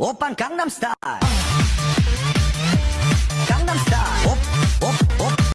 오빤 강남스타일